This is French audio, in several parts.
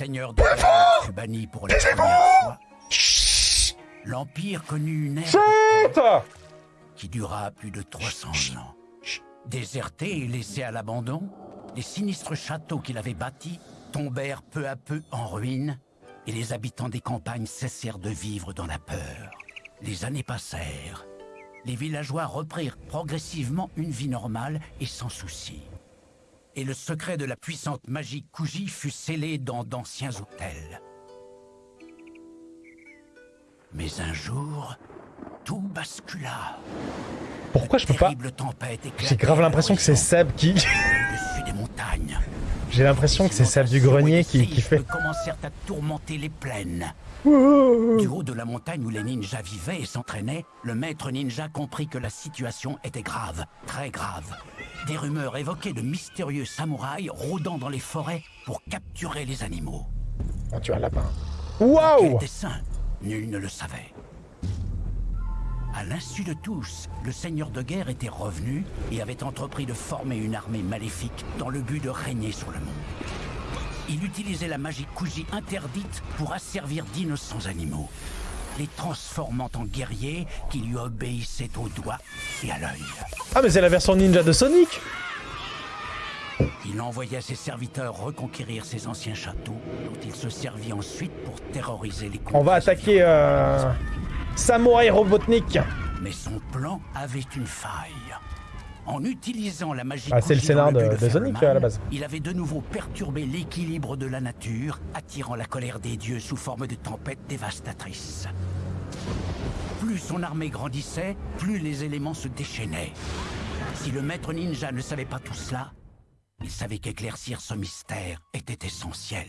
seigneur de fut banni pour la première fois, l'Empire connut une ère qui dura plus de 300 ans. Déserté et laissé à l'abandon, les sinistres châteaux qu'il avait bâtis tombèrent peu à peu en ruine et les habitants des campagnes cessèrent de vivre dans la peur. Les années passèrent. Les villageois reprirent progressivement une vie normale et sans souci. Et le secret de la puissante magie Kuji fut scellé dans d'anciens hôtels. Mais un jour, tout bascula. Pourquoi je peux pas J'ai grave l'impression que c'est Seb qui... au-dessus des montagnes. J'ai l'impression que c'est Seb du grenier qui, qui fait... commencèrent à tourmenter les plaines. Du haut de la montagne où les ninjas vivaient et s'entraînaient, le maître ninja comprit que la situation était grave, très grave. Des rumeurs évoquaient de mystérieux samouraïs rôdant dans les forêts pour capturer les animaux. Oh, tu as un lapin. Quel Waouh dessein Nul ne le savait. À l'insu de tous, le seigneur de guerre était revenu et avait entrepris de former une armée maléfique dans le but de régner sur le monde. Il utilisait la magie Kuji interdite pour asservir d'innocents animaux, les transformant en guerriers qui lui obéissaient au doigt et à l'œil. Ah, mais c'est la version ninja de Sonic Il envoya ses serviteurs reconquérir ses anciens châteaux, dont il se servit ensuite pour terroriser les On va attaquer euh... Samouraï Robotnik. Mais son plan avait une faille. En utilisant la magie Ah, c'est le scénar de- Sonic, à la base. Il avait de nouveau perturbé l'équilibre de la nature, attirant la colère des dieux sous forme de tempêtes dévastatrices. Plus son armée grandissait, plus les éléments se déchaînaient. Si le maître ninja ne savait pas tout cela, il savait qu'éclaircir ce mystère était essentiel.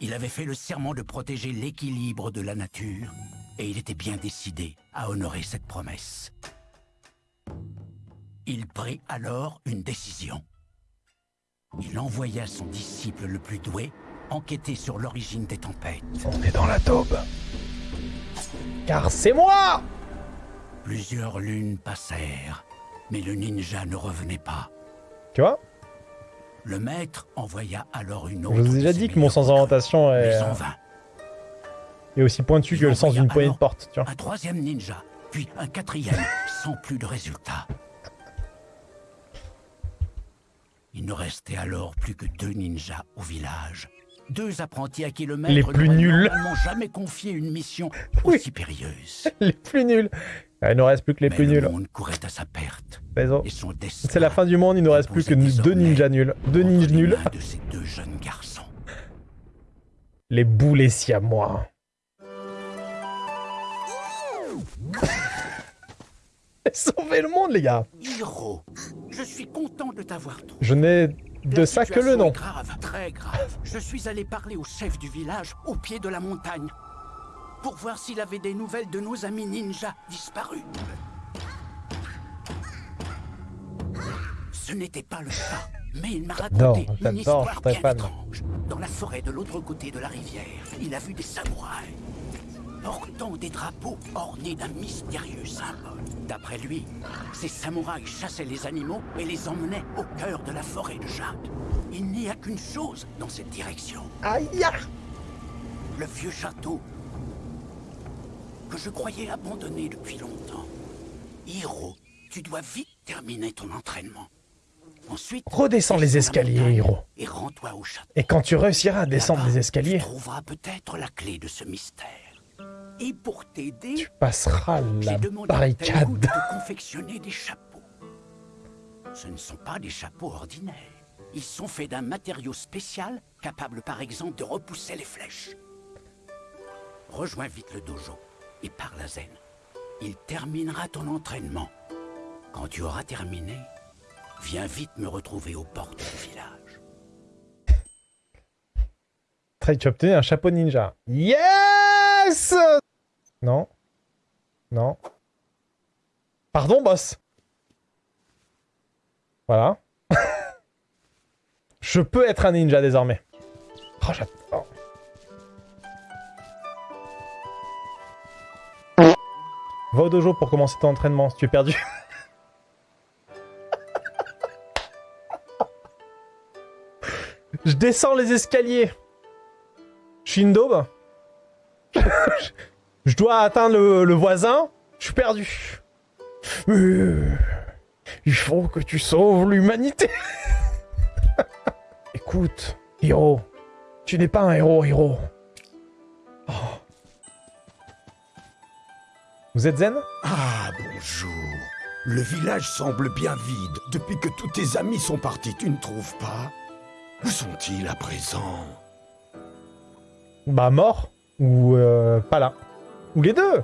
Il avait fait le serment de protéger l'équilibre de la nature, et il était bien décidé à honorer cette promesse. Il prit alors une décision. Il envoya son disciple le plus doué enquêter sur l'origine des tempêtes. On est dans la taube. Car c'est moi Plusieurs lunes passèrent, mais le ninja ne revenait pas. Tu vois? Le maître envoya alors une Je autre. vous ai déjà dit que mon d'orientation recrues, est, mais en vain. Est aussi pointu que le sens d'une poignée de porte, tu vois. Un troisième ninja, puis un quatrième, sans plus de résultats. Il ne restait alors plus que deux ninjas au village. Deux apprentis à qui le maître Les plus nuls. jamais confié une mission Oui. aussi périlleuse. Les plus nuls. Ah, il ne reste plus que les Mais plus le nuls. monde courait à sa perte. Et C'est la fin du monde, il ne reste plus que deux ninjas nuls. Deux ninjas nuls. de ces deux jeunes garçons. Les boulets siamois. Sauvez le monde, les gars Hiro, je suis content de t'avoir trouvé. Je n'ai de La ça que le nom. grave, très grave. Je suis allé parler au chef du village au pied de la montagne pour voir s'il avait des nouvelles de nos amis ninjas disparus. Ce n'était pas le cas, mais il m'a Non, raconté une histoire bien étrange. Dans la forêt de l'autre côté de la rivière, il a vu des samouraïs portant des drapeaux ornés d'un mystérieux symbole. D'après lui, ces samouraïs chassaient les animaux et les emmenaient au cœur de la forêt de jade. Il n'y a qu'une chose dans cette direction. Aïe Le vieux château que je croyais abandonné depuis longtemps. Hiro, tu dois vite terminer ton entraînement. Ensuite, Redescends les escaliers, Hiro. Et rends-toi au château. Et quand tu réussiras à descendre les escaliers, Tu trouveras peut-être la clé de ce mystère. Et pour t'aider, tu passeras la barricade. de confectionner des chapeaux. Ce ne sont pas des chapeaux ordinaires. Ils sont faits d'un matériau spécial capable par exemple de repousser les flèches. Rejoins vite le dojo et parle à Zen. Il terminera ton entraînement. Quand tu auras terminé, viens vite me retrouver aux portes du village. Très, tu as obtenu un chapeau ninja. Non. Non. Pardon, boss. Voilà. Je peux être un ninja désormais. Oh, j'adore. Va au dojo pour commencer ton entraînement si tu es perdu. Je descends les escaliers. Je suis une. Je dois atteindre le, le voisin. Je suis perdu. Euh, Il faut que tu sauves l'humanité. Écoute, héros. Tu n'es pas un héros, héros. Oh. Vous êtes zen? Ah, bonjour. Le village semble bien vide depuis que tous tes amis sont partis, tu ne trouves pas? Où sont-ils à présent? Bah mort ou euh, pas là. Ou les deux.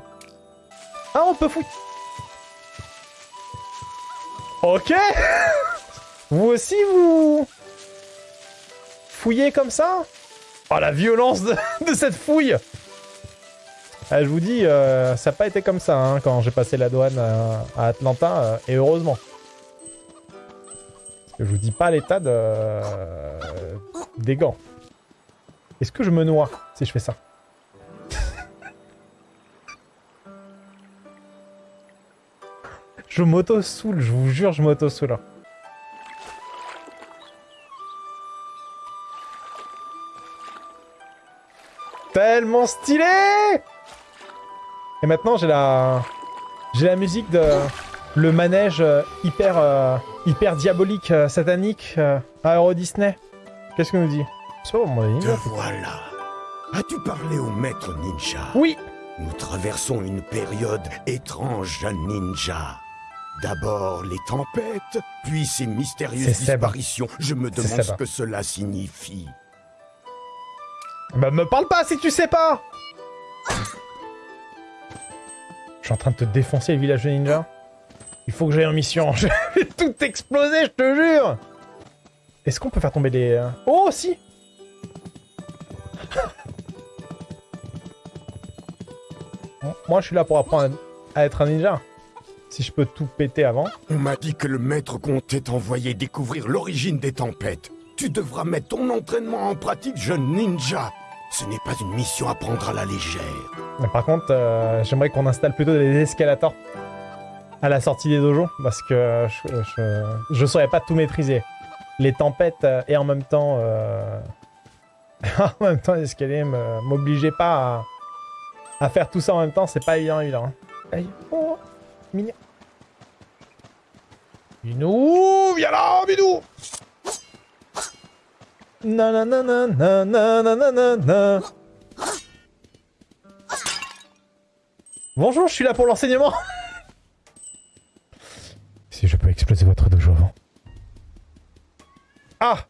Ah, on peut fouiller. Ok. vous aussi, vous fouillez comme ça? Oh, la violence de, cette fouille Ah, Je vous dis, euh, ça n'a pas été comme ça hein, quand j'ai passé la douane à, à Atlanta, euh, et heureusement. Je vous dis pas l'état de, euh, des gants. Est-ce que je me noie si je fais ça? Je m'auto-soule, je vous jure, je m'auto-soule. Tellement stylé Et maintenant, j'ai la... J'ai la musique de... Le manège euh, hyper... euh, hyper diabolique, euh, satanique, euh, à Euro Disney. Qu'est-ce que nous dit? Des Te voilà. As-tu parlé au maître ninja? Oui Nous traversons une période étrange, ninja. D'abord les tempêtes, puis ces mystérieuses disparitions. Je me demande ce que cela signifie. Bah me parle pas si tu sais pas Je suis en train de te défoncer le village de ninja. Il faut que j'aille en mission. Je vais tout exploser, je te jure Est-ce qu'on peut faire tomber des... euh, Oh, si Moi, je suis là pour apprendre à être un ninja. Si je peux tout péter avant. On m'a dit que le maître comptait t'envoyer découvrir l'origine des tempêtes. Tu devras mettre ton entraînement en pratique, jeune ninja. Ce n'est pas une mission à prendre à la légère. Mais par contre, euh, j'aimerais qu'on installe plutôt des escalators à la sortie des dojos, parce que je, je saurais pas tout maîtriser. Les tempêtes euh, et en même temps... euh, en même temps, les escaliers me- m'obligeaient pas à, à faire tout ça en même temps, c'est pas évident, évident. hein. Aïe. Oh, mignon. Minou, viens là, Minou Nanana, nanana, nanana. Bonjour, je suis là pour l'enseignement. si je peux exploser votre dojo avant. Ah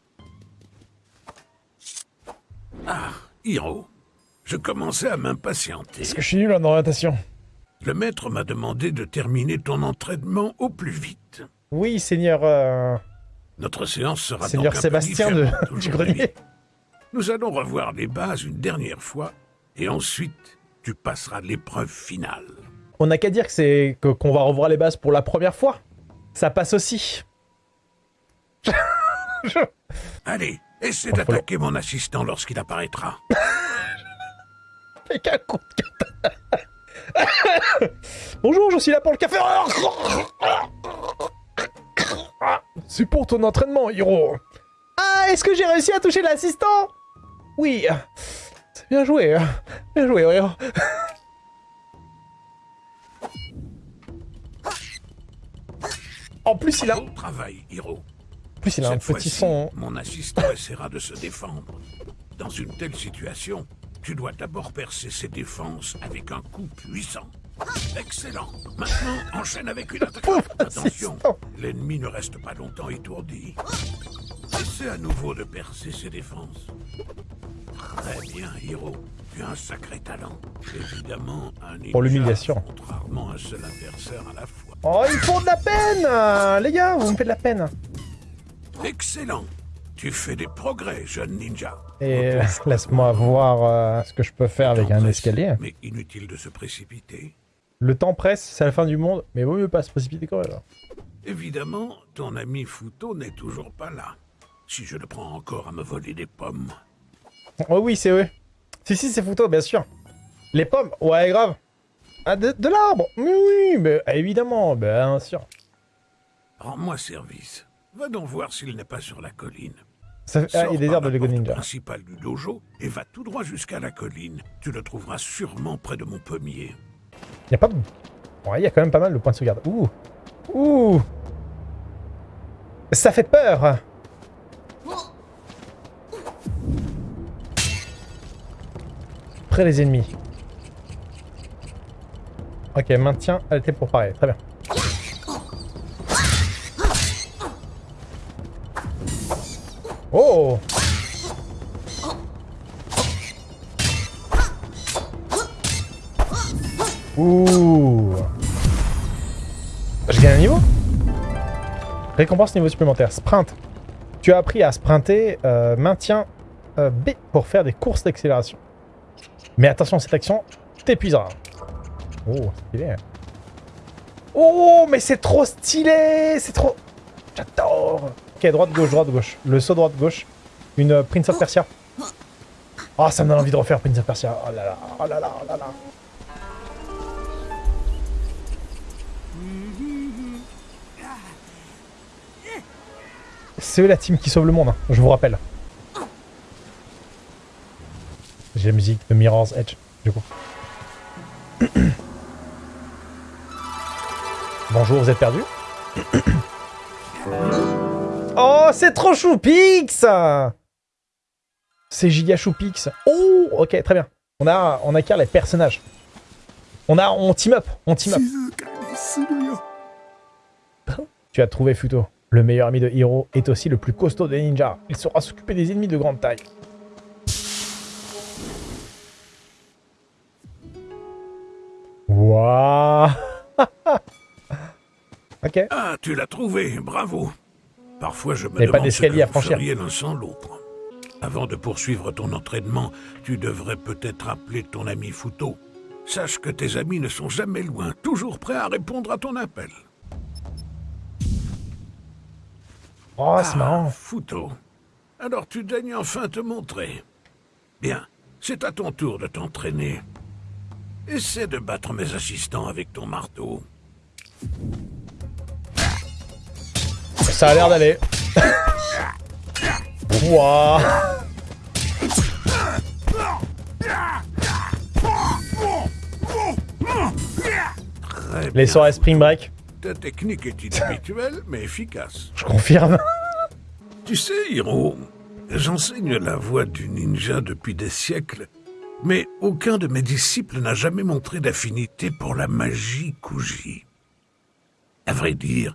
Hiro, je commençais à m'impatienter. Est-ce que je suis nul en orientation Le maître m'a demandé de terminer ton entraînement au plus vite. Oui, seigneur... euh, Notre séance sera Seigneur donc un peu Sébastien de, du grenier. Nous allons revoir les bases une dernière fois, et ensuite, tu passeras l'épreuve finale. On n'a qu'à dire que c'est qu'on va revoir les bases pour la première fois. Ça passe aussi. Allez, essaie d'attaquer mon assistant lorsqu'il apparaîtra. Avec un coup de. Bonjour, je suis là pour le café. C'est pour ton entraînement, Hiro. Ah, est-ce que j'ai réussi à toucher l'assistant? Oui. C'est bien joué. Bien joué, Hiro. En plus, il a, Bon travail, Hiro. plus, il a un petit son. mon assistant essaiera de se défendre. Dans une telle situation, tu dois d'abord percer ses défenses avec un coup puissant. Excellent. Maintenant, enchaîne avec une attaque. Attention, l'ennemi ne reste pas longtemps étourdi. Essaie à nouveau de percer ses défenses. Très bien, Hiro. Tu as un sacré talent. Évidemment, un ninja Pour l'humiliation. rarement un seul adversaire à la fois. Oh, ils font de la peine euh, Les gars, vous me faites de la peine. Excellent. Tu fais des progrès, jeune ninja. Et euh, laisse-moi voir euh, ce que je peux faire avec un presse, escalier. Mais inutile de se précipiter. Le temps presse, c'est la fin du monde, mais vaut mieux pas se précipiter quand même. Évidemment, ton ami Futo n'est toujours pas là. Si je le prends encore à me voler des pommes. Oh oui, c'est eux. Si, si, c'est photo, bien sûr. Les pommes, ouais, grave. Ah, de, de l'arbre? Mais oui, mais ah, évidemment, bien sûr. Rends-moi service. Va donc voir s'il n'est pas sur la colline. Ça. Ah, il airs de Lego Ninja. principale du dojo et va tout droit jusqu'à la colline. Tu le trouveras sûrement près de mon pommier. Il y a pas... Ouais, il y a quand même pas mal de points de sauvegarde. Ouh Ouh Ça fait peur Près les ennemis. Ok, maintien LT pour parer. Très bien. Oh Ouh Je gagne un niveau Récompense niveau supplémentaire. Sprint. Tu as appris à sprinter. euh, maintien euh, B pour faire des courses d'accélération. Mais attention, cette action t'épuisera. Oh, stylé. Oh, mais c'est trop stylé C'est trop... J'adore Ok, droite-gauche, droite-gauche. Le saut droite-gauche. Une euh, Prince of Persia. Oh, ça me donne envie de refaire Prince of Persia. Oh là là, oh là là, oh là là. C'est eux la team qui sauve le monde, hein, je vous rappelle. J'ai la musique de Mirror's Edge, du coup. Bonjour, vous êtes perdu Oh, c'est trop choupix C'est giga choupix. Oh, ok, très bien. On a, on acquiert les personnages. On a, on team up, on team up. Tu as trouvé Futo. Le meilleur ami de Hiro est aussi le plus costaud des ninjas. Il saura s'occuper des ennemis de grande taille. Waouh Ok. Ah, tu l'as trouvé, bravo. Parfois, je me Mais pas demande ce que à vous franchir. feriez l'un sans l'autre. Avant de poursuivre ton entraînement, tu devrais peut-être appeler ton ami Futo. Sache que tes amis ne sont jamais loin, toujours prêts à répondre à ton appel. Oh, c'est marrant. Ah, Futo. Alors tu daignes enfin te montrer. Bien, c'est à ton tour de t'entraîner. Essaie de battre mes assistants avec ton marteau. Ça a l'air d'aller. Très Les soirées Spring Break, Ta technique est inhabituelle, mais efficace. je confirme. Tu sais, Hiro, j'enseigne la voie du ninja depuis des siècles, mais aucun de mes disciples n'a jamais montré d'affinité pour la magie Kuji. À vrai dire,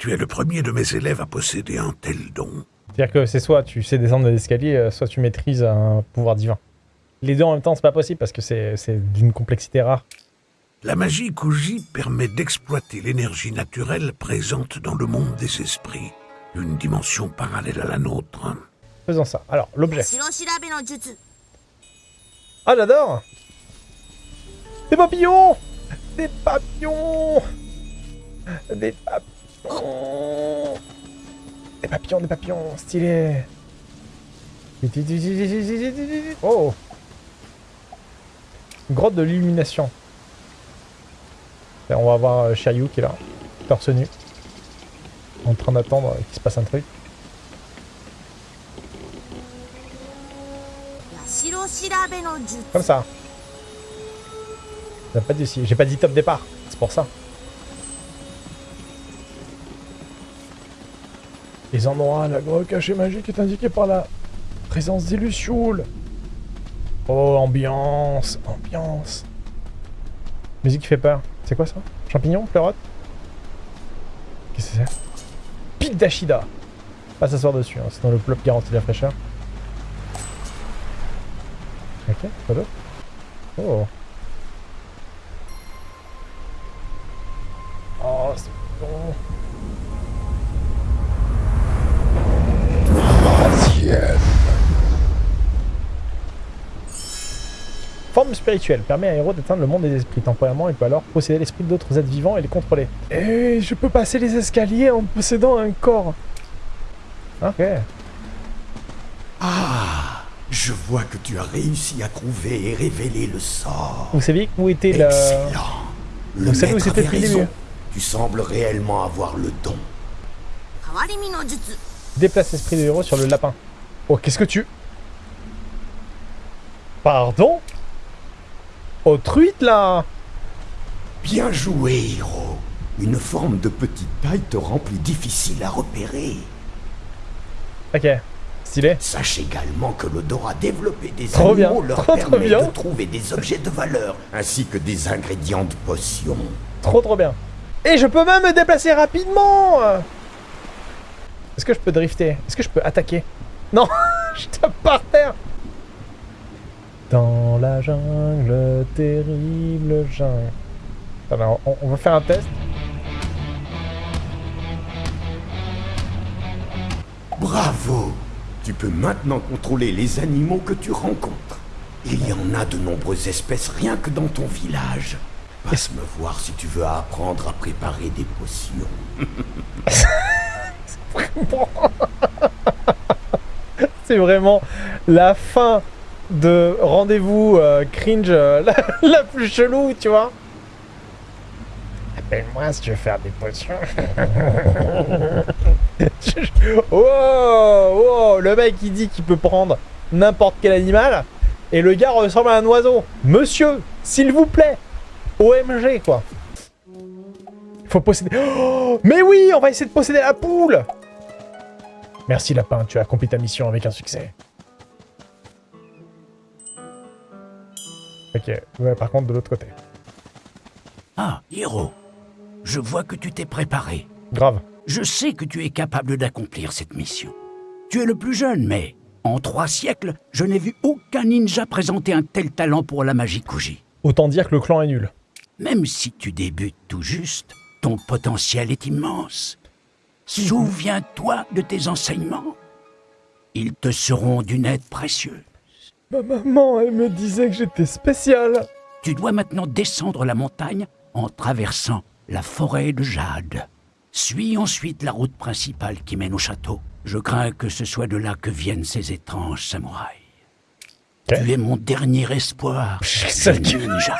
tu es le premier de mes élèves à posséder un tel don. C'est-à-dire que c'est soit tu sais descendre des escaliers, euh, soit tu maîtrises un pouvoir divin. Les deux en même temps, c'est pas possible parce que c'est d'une complexité rare. La magie Kuji permet d'exploiter l'énergie naturelle présente dans le monde des esprits, une dimension parallèle à la nôtre. Faisons ça. Alors, l'objet. Ah, j'adore Des papillons Des papillons Des papillons Oh des papillons, des papillons, stylé Oh Grotte de l'illumination. On va voir euh, Shiryu qui est là, torse nu, en train d'attendre qu'il se passe un truc. Comme ça. J'ai pas dit, top départ, c'est pour ça. Les endroits, la grotte cachée magique est indiquée par la présence des lucioles. Oh, ambiance, ambiance. Musique qui fait peur. C'est quoi ça? Champignon Pleurote Qu'est-ce que c'est? Pic d'Ashida. Pas s'asseoir dessus, hein, sinon le plop garantit la fraîcheur. Ok, d'autre? Oh. Oh, permet à héros d'atteindre le monde des esprits. Temporairement, il peut alors posséder l'esprit d'autres êtres vivants et les contrôler. Et je peux passer les escaliers en possédant un corps. Hein ok. Ah Je vois que tu as réussi à trouver et révéler le sort. Vous saviez où était la... Excellent. Le Vous savez où c'était raison. Tu sembles réellement avoir le don. Déplace l'esprit de héros sur le lapin. Oh, qu'est-ce que tu... Pardon? Oh, truite, là Bien joué, Hiro. Une forme de petite taille te rend plus difficile à repérer. Ok, stylé. Sache également que l'odeur a développé des Trop bien, animaux leur trop, trop permet bien. de trouver des objets de valeur, ainsi que des ingrédients de potions. Trop trop bien. Et je peux même me déplacer rapidement Est-ce que je peux drifter? Est-ce que je peux attaquer? Non Je tape par terre Dans la jungle, terrible jungle. Alors, on, on va faire un test. Bravo Tu peux maintenant contrôler les animaux que tu rencontres. Il y en a de nombreuses espèces rien que dans ton village. Passe me voir si tu veux apprendre à préparer des potions. C'est vraiment la fin de rendez-vous euh, cringe euh, la, plus chelou, tu vois. Appelle-moi si tu veux faire des potions. oh, oh, le mec il dit qu'il peut prendre n'importe quel animal et le gars ressemble à un oiseau. Monsieur, s'il vous plaît, OMG quoi. Il faut posséder. Oh, mais oui, on va essayer de posséder la poule. Merci lapin, tu as accompli ta mission avec un succès. Ok, ouais, par contre de l'autre côté. Ah, Hiro, je vois que tu t'es préparé. Grave. Je sais que tu es capable d'accomplir cette mission. Tu es le plus jeune, mais en trois siècles, je n'ai vu aucun ninja présenter un tel talent pour la magie Kuji. Autant dire que le clan est nul. Même si tu débutes tout juste, ton potentiel est immense. Souviens-toi de tes enseignements. Ils te seront d'une aide précieuse. Ma maman, elle me disait que j'étais spécial. Tu dois maintenant descendre la montagne en traversant la forêt de jade. Suis ensuite la route principale qui mène au château. Je crains que ce soit de là que viennent ces étranges samouraïs. Tu es mon dernier espoir, ninja.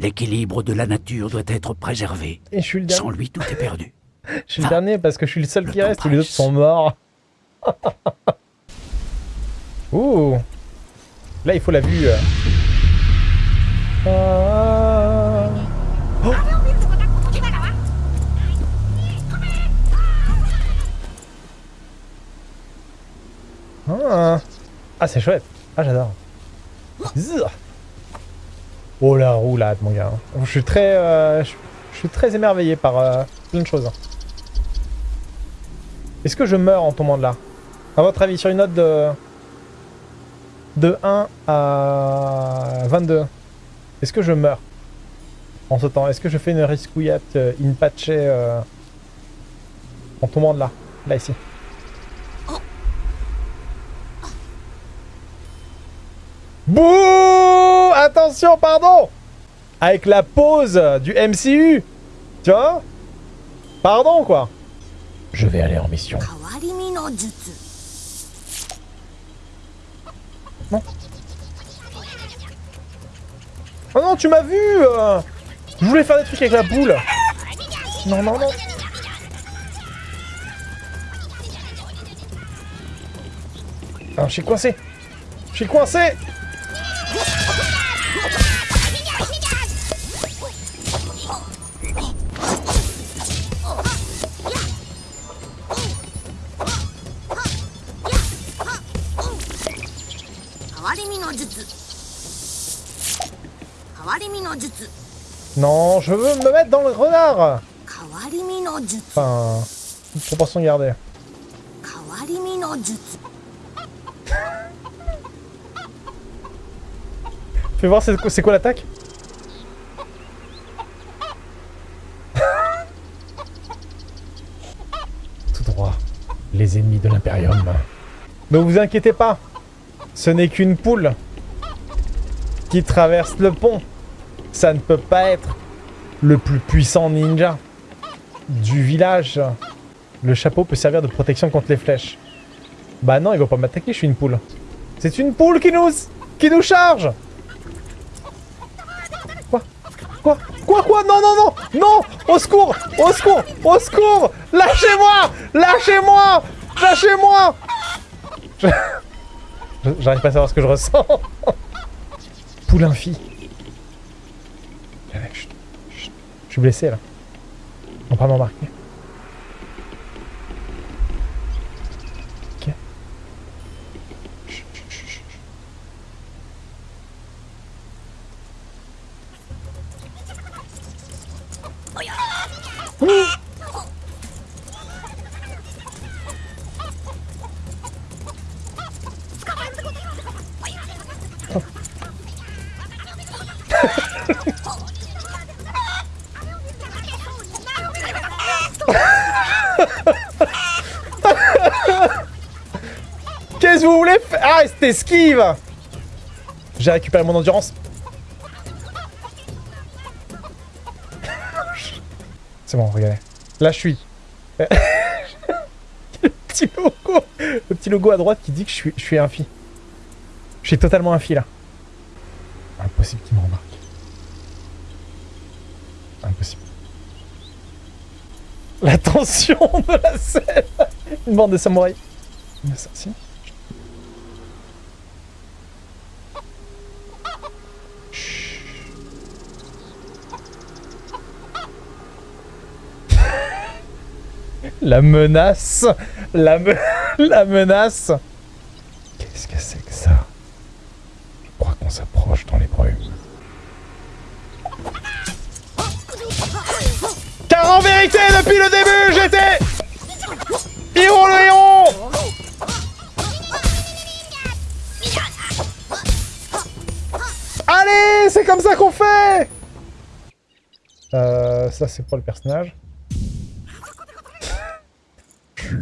L'équilibre de la nature doit être préservé. Et je suis le dernier. Sans lui, tout est perdu. Je suis le dernier parce que je suis le seul Le qui reste, tous les autres sont morts. Ouh. Là, il faut la vue. euh. Ah. Ah, Ah, c'est chouette. Ah, j'adore. Oh la roulade, mon gars. Je suis très, euh, je suis très émerveillé par euh, plein de choses. Est-ce que je meurs en tombant de là? À votre avis, sur une note de... De 1 à 22, est-ce que je meurs en ce temps Est-ce que je fais une riscouillette euh, in patché euh, en tombant de là Là, ici? Bouh! Attention, pardon! Avec la pause du MCU Tu vois? Pardon, quoi. Je vais aller en mission. Non. Oh non, tu m'as vu. Euh. Je voulais faire des trucs avec la boule. Non, non, non. Alors, je suis coincé. Je suis coincé Je veux me mettre dans le renard Enfin, toute proportion gardée. Fais voir c'est quoi, quoi l'attaque? Tout droit, les ennemis de l'Imperium. Ne vous inquiétez pas, ce n'est qu'une poule qui traverse le pont. Ça ne peut pas être le plus puissant ninja du village. Le chapeau peut servir de protection contre les flèches. Bah non, il va pas m'attaquer, je suis une poule. C'est une poule qui nous, qui nous charge Quoi? Quoi? Quoi Quoi? Non, non, non Non Au secours Au secours Au secours Lâchez-moi Lâchez-moi Lâchez-moi J'arrive pas à savoir ce que je ressens. Poulain fille. Allez, chut, chut. Je suis blessé là. On m'embarquer. C'était esquive J'ai récupéré mon endurance. C'est bon, regardez. Là, je suis. le petit logo Le petit logo à droite qui dit que je suis, je suis un fi. Je suis totalement un fi, là. Impossible qu'il me remarque. Impossible. La tension de la scène Une bande de samouraïs. Ça, La menace. La, me- la menace. Qu'est-ce que c'est que ça? Je crois qu'on s'approche dans les brumes. Car en vérité, depuis le début, j'étais... Le héros Allez, c'est comme ça qu'on fait! Euh, ça c'est pour le personnage. Je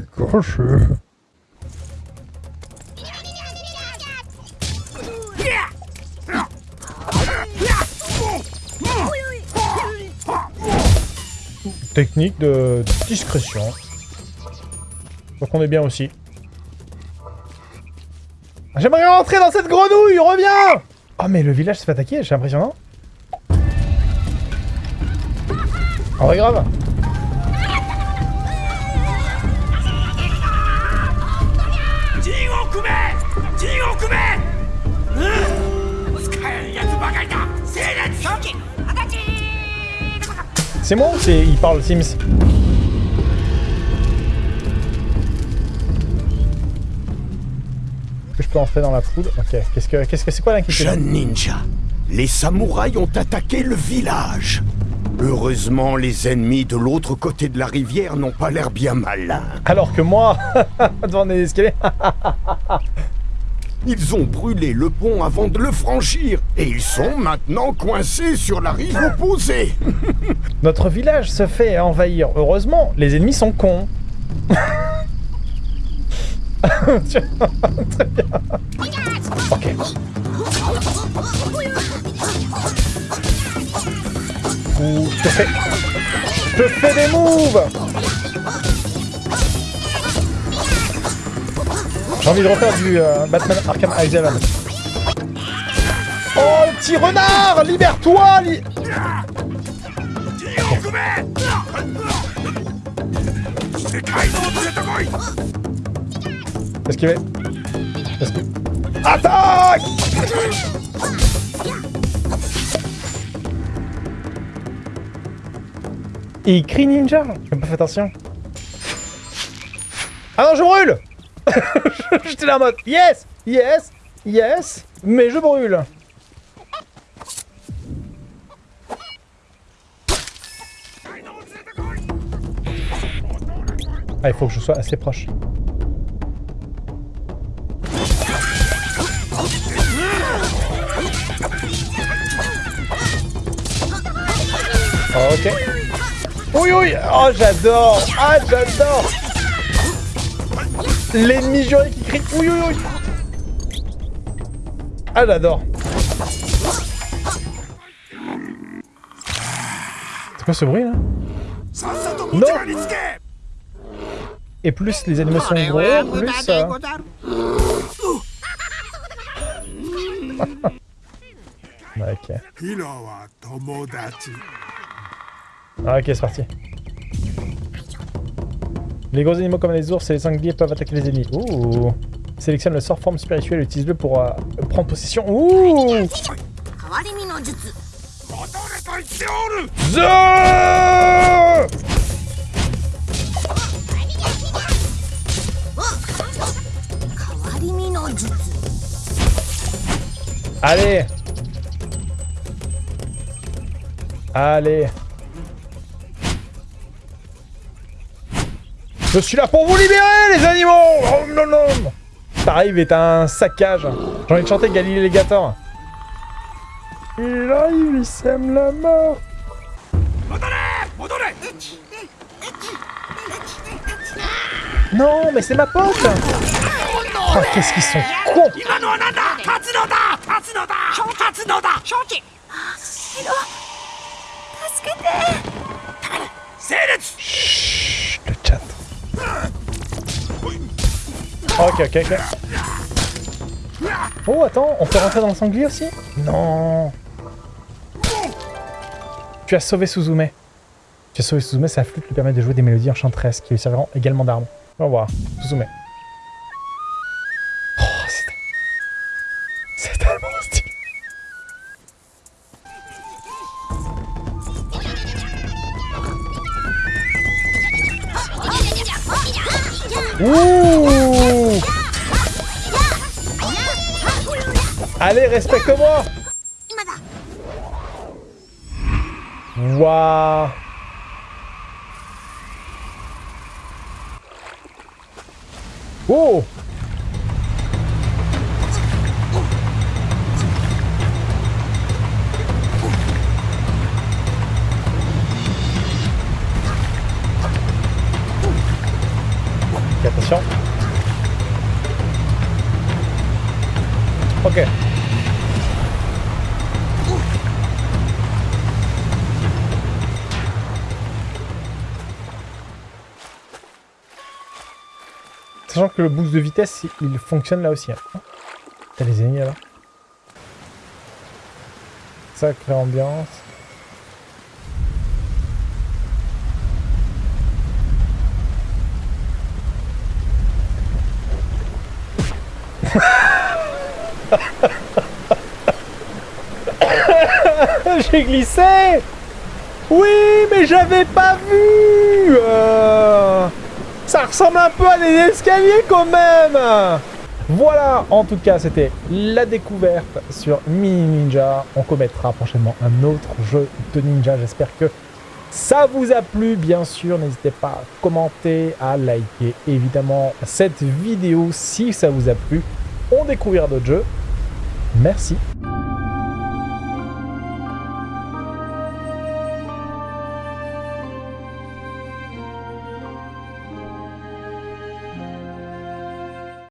Technique de discrétion. Donc on est bien aussi. J'aimerais rentrer dans cette grenouille, reviens Oh mais le village se fait attaquer, c'est impressionnant. Vrai grave. C'est moi ou c'est... Il parle Sims Est-ce que je peux entrer dans la poule Ok, qu'est-ce que qu'est-ce que c'est quoi l'inquiétude Jeune ninja, les samouraïs ont attaqué le village. Heureusement, les ennemis de l'autre côté de la rivière n'ont pas l'air bien malins. Alors que moi, devant des escaliers, Ils ont brûlé le pont avant de le franchir, et ils sont maintenant coincés sur la rive opposée. notre village se fait envahir. Heureusement, les ennemis sont cons. Très bien. Ok. Ouh, je te fais... Je te fais des moves J'ai envie de refaire du euh, Batman Arkham Asylum. Oh, le petit renard Libère-toi li- Esquivez. Esquive. Attaque Et il crie ninja? J'ai pas fait attention. Ah non, je brûle J'étais là en mode Yes Yes Yes Mais je brûle Ah, il faut que je sois assez proche. Ok. Oui, oui Oh, j'adore Ah, j'adore L'ennemi juré qui crie Oui, oui, oui Ah, j'adore. C'est quoi ce bruit, là? Non! Et plus les animaux sont gros, plus... euh, Ok. Ah, ok, c'est parti. Les gros animaux comme les ours et les sangliers peuvent attaquer les ennemis. Ouh Sélectionne le sort forme spirituelle, utilise-le pour euh, prendre possession. Ouh Allez Allez Je suis là pour vous libérer, les animaux Oh non non T'arrives est un saccage. J'ai envie de chanter Galilée Légator. Il arrive, il sème la mort. Non, mais c'est ma pote Oh, qu'est-ce qu'ils sont cons Ok, ok, ok. Oh, attends, on peut rentrer dans le sanglier aussi? Non Tu as sauvé Suzume. Tu as sauvé Suzume, sa flûte lui permet de jouer des mélodies enchanteresses qui lui serviront également d'armes. Va voir, Suzume. Oh. C'est tellement stylé. Ouh Allez, respecte-moi Waouh Oh attention. Ok. Sachant que le boost de vitesse, il fonctionne là aussi. hein. T'as les ennemis là Sacrée ambiance. J'ai glissé Oui, mais j'avais pas vu euh, Ça ressemble un peu à des escaliers quand même Voilà, en tout cas, c'était la découverte sur Mini Ninja. On commettra prochainement un autre jeu de ninja. J'espère que ça vous a plu, bien sûr. N'hésitez pas à commenter, à liker évidemment cette vidéo si ça vous a plu. On découvrira d'autres jeux. Merci